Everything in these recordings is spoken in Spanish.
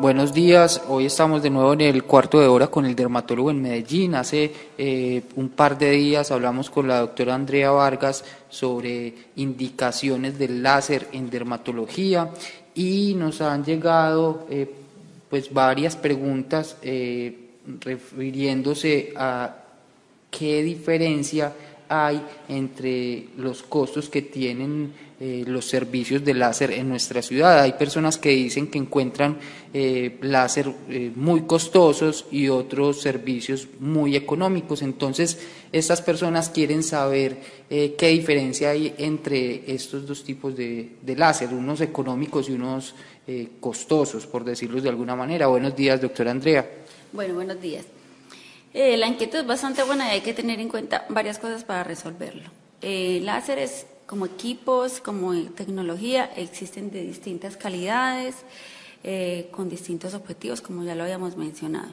Buenos días, hoy estamos de nuevo en el cuarto de hora con el dermatólogo en Medellín. Hace eh, un par de días hablamos con la doctora Andrea Vargas sobre indicaciones del láser en dermatología y nos han llegado eh, pues varias preguntas eh, refiriéndose a qué diferencia hay entre los costos que tienen eh, los servicios de láser en nuestra ciudad. Hay personas que dicen que encuentran eh, láser eh, muy costosos y otros servicios muy económicos. Entonces, estas personas quieren saber qué diferencia hay entre estos dos tipos de, de láser, unos económicos y unos costosos, por decirlo de alguna manera. Buenos días, doctora Andrea. Bueno, buenos días. La inquietud es bastante buena y hay que tener en cuenta varias cosas para resolverlo. láseres como equipos, como tecnología, existen de distintas calidades, eh, con distintos objetivos, como ya lo habíamos mencionado.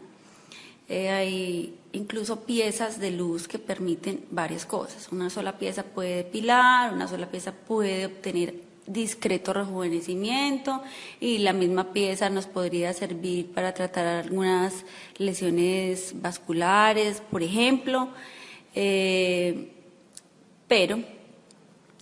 Eh, hay incluso piezas de luz que permiten varias cosas. Una sola pieza puede depilar, una sola pieza puede obtener discreto rejuvenecimiento y la misma pieza nos podría servir para tratar algunas lesiones vasculares, por ejemplo. Eh, pero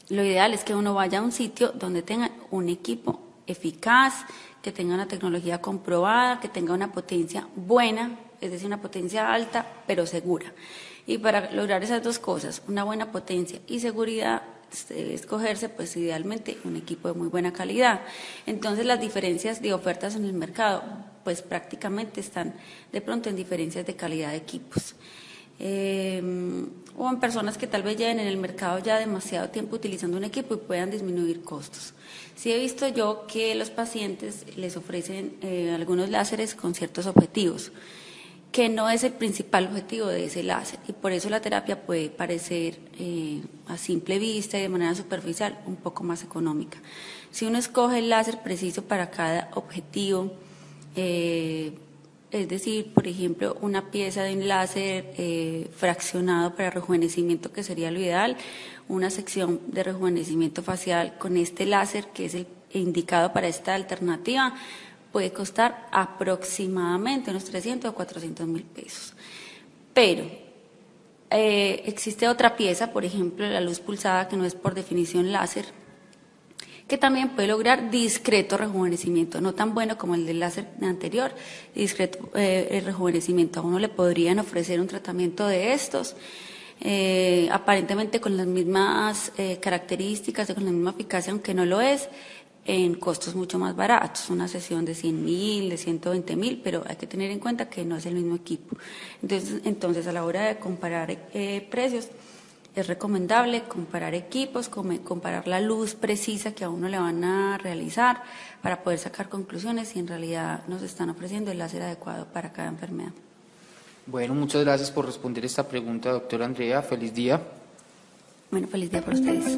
lo ideal es que uno vaya a un sitio donde tenga un equipo eficaz, que tenga una tecnología comprobada, que tenga una potencia buena, es decir, una potencia alta, pero segura. Y para lograr esas dos cosas, una buena potencia y seguridad, escogerse pues idealmente un equipo de muy buena calidad. Entonces las diferencias de ofertas en el mercado pues prácticamente están de pronto en diferencias de calidad de equipos eh, o en personas que tal vez lleven en el mercado ya demasiado tiempo utilizando un equipo y puedan disminuir costos. Sí he visto yo que los pacientes les ofrecen eh, algunos láseres con ciertos objetivos, que no es el principal objetivo de ese láser y por eso la terapia puede parecer eh, a simple vista y de manera superficial un poco más económica. Si uno escoge el láser preciso para cada objetivo, eh, es decir, por ejemplo, una pieza de un láser eh, fraccionado para rejuvenecimiento, que sería lo ideal, una sección de rejuvenecimiento facial con este láser, que es el indicado para esta alternativa, puede costar aproximadamente unos 300 o 400 mil pesos. Pero eh, existe otra pieza, por ejemplo, la luz pulsada, que no es por definición láser, que también puede lograr discreto rejuvenecimiento, no tan bueno como el del láser anterior, discreto eh, rejuvenecimiento. A uno le podrían ofrecer un tratamiento de estos, eh, aparentemente con las mismas eh, características, con la misma eficacia, aunque no lo es, en costos mucho más baratos, una sesión de 100 mil, de 120 mil, pero hay que tener en cuenta que no es el mismo equipo. Entonces, entonces a la hora de comparar precios, es recomendable comparar equipos, comparar la luz precisa que a uno le van a realizar para poder sacar conclusiones si en realidad nos están ofreciendo el láser adecuado para cada enfermedad. Bueno, muchas gracias por responder esta pregunta, doctora Andrea. Feliz día. Bueno, feliz día para ustedes.